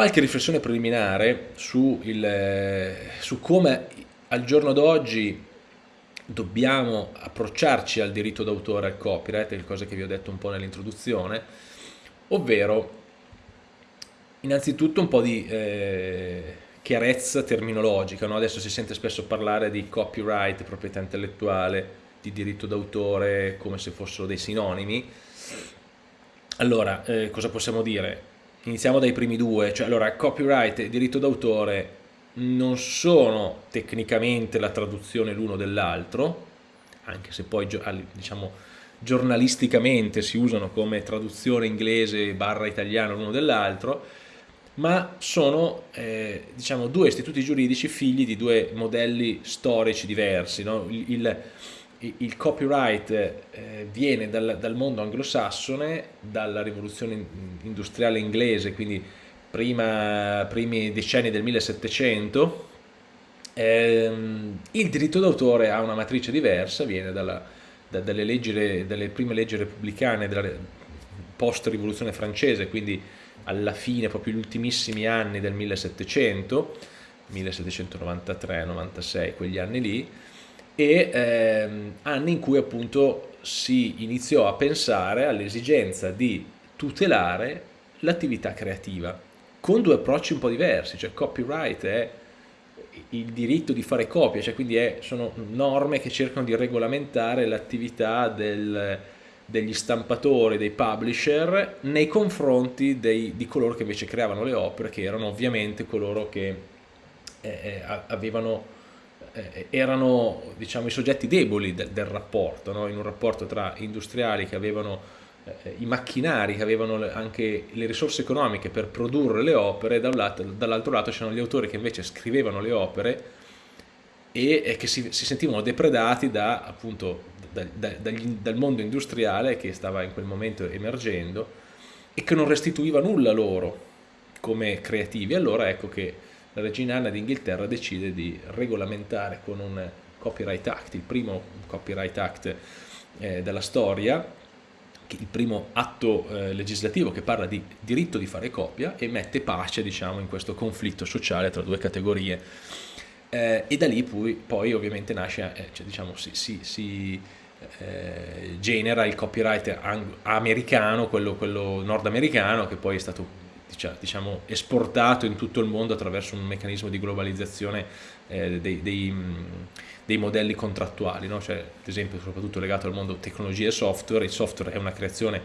Qualche riflessione preliminare su, il, eh, su come al giorno d'oggi dobbiamo approcciarci al diritto d'autore, al copyright, le cose che vi ho detto un po' nell'introduzione, ovvero innanzitutto un po' di eh, chiarezza terminologica, no? adesso si sente spesso parlare di copyright, proprietà intellettuale, di diritto d'autore come se fossero dei sinonimi. Allora, eh, cosa possiamo dire? Iniziamo dai primi due, cioè allora copyright e diritto d'autore non sono tecnicamente la traduzione l'uno dell'altro, anche se poi diciamo giornalisticamente si usano come traduzione inglese barra italiano l'uno dell'altro, ma sono eh, diciamo, due istituti giuridici figli di due modelli storici diversi. No? Il, il, il, copyright eh, viene dal, dal, mondo anglosassone, dalla rivoluzione industriale inglese, quindi prima, primi decenni del 1700. Eh, il diritto d'autore ha una matrice diversa, viene dalla, da, dalle, leggi, dalle prime leggi repubblicane della post-rivoluzione francese, quindi alla fine, proprio gli ultimissimi anni del 1700, 1793-96, quegli anni lì, e ehm, anni in cui appunto si iniziò a pensare all'esigenza di tutelare l'attività creativa, con due approcci un po' diversi, cioè copyright è il diritto di fare copie, cioè quindi è, sono norme che cercano di regolamentare l'attività degli stampatori, dei publisher nei confronti dei, di coloro che invece creavano le opere, che erano ovviamente coloro che eh, eh avevano, eh, erano diciamo, i soggetti deboli del, del rapporto, no? in un rapporto tra industriali che avevano eh, i macchinari, che avevano anche le risorse economiche per produrre le opere, da dall'altro lato c'erano gli autori che invece scrivevano le opere e, che si, si sentivano depredati da appunto da, da, dal mondo industriale che stava in quel momento emergendo e che non restituiva nulla loro come creativi. Allora ecco che la regina Anna d'Inghilterra decide di regolamentare con un Copyright Act, il primo Copyright Act eh, della storia, il primo atto eh, legislativo che parla di diritto di fare copia e mette pace diciamo, in questo conflitto sociale tra due categorie. Eh, e da lì poi, poi ovviamente nasce, eh, cioè, diciamo, si, si, si eh, genera il copyright americano, quello, quello nordamericano, che poi è stato diciamo, esportato in tutto il mondo attraverso un meccanismo di globalizzazione eh, dei, dei, dei, modelli contrattuali, no? cioè, ad esempio soprattutto legato al mondo tecnologia e software, il software è una creazione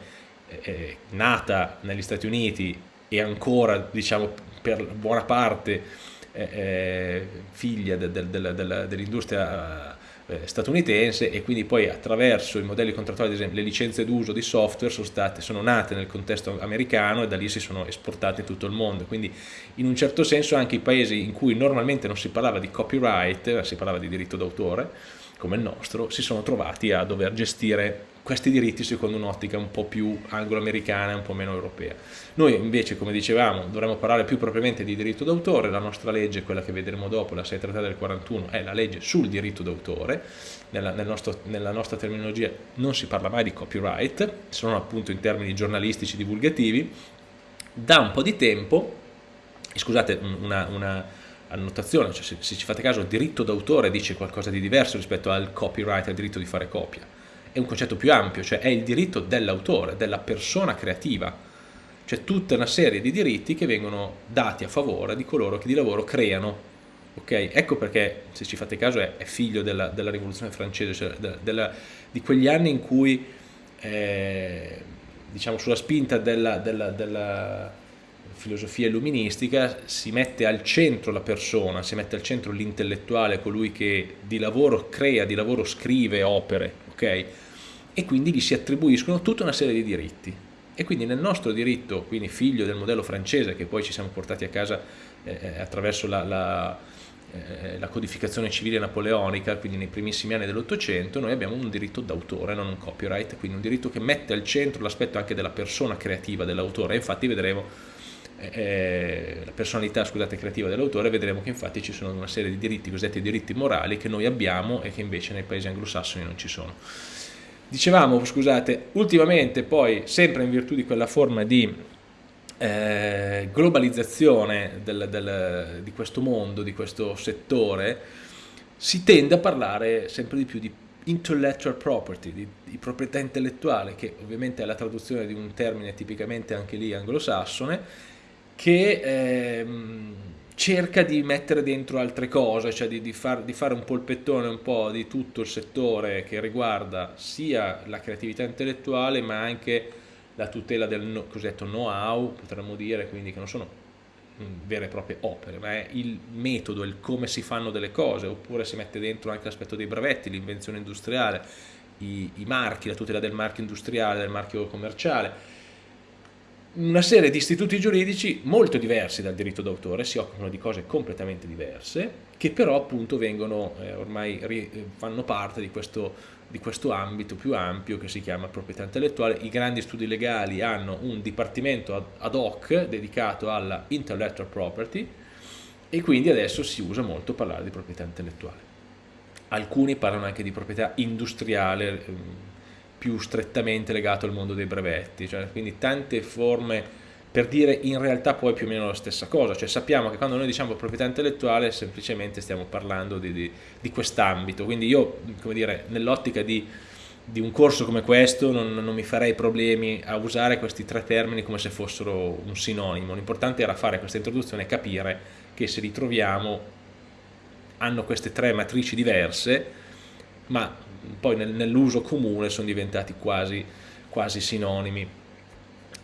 eh, nata negli Stati Uniti e ancora diciamo, per buona parte eh, eh figlia de, de, de, dell'industria eh, statunitense e quindi poi attraverso i modelli contrattuali, ad esempio le licenze d'uso di software sono, state, sono nate nel contesto americano e da lì si sono esportate in tutto il mondo, quindi in un certo senso anche i paesi in cui normalmente non si parlava di copyright, si parlava di diritto d'autore, come il nostro, si sono trovati a dover gestire questi diritti secondo un'ottica un po' più anglo-americana e un po' meno europea. Noi invece, come dicevamo, dovremmo parlare più propriamente di diritto d'autore, la nostra legge, quella che vedremo dopo, la 633 del 41, è la legge sul diritto d'autore, nella, nel nella nostra terminologia non si parla mai di copyright, sono appunto in termini giornalistici divulgativi, da un po' di tempo, scusate una, una annotazione, cioè se, se ci fate caso il diritto d'autore dice qualcosa di diverso rispetto al copyright, al diritto di fare copia, è un concetto più ampio, cioè è il diritto dell'autore, della persona creativa, cioè tutta una serie di diritti che vengono dati a favore di coloro che di lavoro creano. Okay? Ecco perché, se ci fate caso, è, figlio della, della, rivoluzione francese, cioè della, della, di quegli anni in cui, eh, diciamo, sulla spinta della filosofia illuministica si mette al centro la persona, si mette al centro l'intellettuale, colui che di lavoro crea, di lavoro scrive opere, ok? E quindi gli si attribuiscono tutta una serie di diritti. E quindi nel nostro diritto, quindi figlio del modello francese che poi ci siamo portati a casa eh, eh attraverso la, la, eh, la, codificazione civile napoleonica, quindi nei primissimi anni dell'Ottocento, noi abbiamo un diritto d'autore, non un copyright, quindi un diritto che mette al centro l'aspetto anche della persona creativa dell'autore, infatti vedremo eh, eh, la personalità scusate, creativa dell'autore, vedremo che infatti ci sono una serie di diritti, cosiddetti diritti morali, che noi abbiamo e che invece nei paesi anglosassoni non ci sono. Dicevamo, scusate, ultimamente poi, sempre in virtù di quella forma di eh, globalizzazione del, del, di questo mondo, di questo settore, si tende a parlare sempre di più di intellectual property, di, di, proprietà intellettuale, che ovviamente è la traduzione di un termine tipicamente anche lì anglosassone, che ehm, cerca di mettere dentro altre cose, cioè di, di, far, di, fare un polpettone un po' di tutto il settore che riguarda sia la creatività intellettuale ma anche la tutela del cosiddetto know-how, potremmo dire, quindi che non sono vere e proprie opere, ma è il metodo, il come si fanno delle cose, oppure si mette dentro anche l'aspetto dei brevetti, l'invenzione industriale, i, i marchi, la tutela del marchio industriale, del marchio commerciale, una serie di istituti giuridici molto diversi dal diritto d'autore, si occupano di cose completamente diverse, che però appunto vengono, eh, ormai fanno parte di questo di questo ambito più ampio che si chiama proprietà intellettuale. I grandi studi legali hanno un dipartimento ad hoc dedicato alla intellectual property e quindi adesso si usa molto parlare di proprietà intellettuale. Alcuni parlano anche di proprietà industriale ehm, più strettamente legato al mondo dei brevetti, cioè quindi tante forme per dire in realtà poi più o meno la stessa cosa, cioè sappiamo che quando noi diciamo proprietà intellettuale semplicemente stiamo parlando di, di, di quest'ambito, quindi io come dire nell'ottica di, di, un corso come questo non, non, mi farei problemi a usare questi tre termini come se fossero un sinonimo, l'importante era fare questa introduzione e capire che se li troviamo hanno queste tre matrici diverse ma poi nel, nell'uso comune sono diventati quasi, quasi sinonimi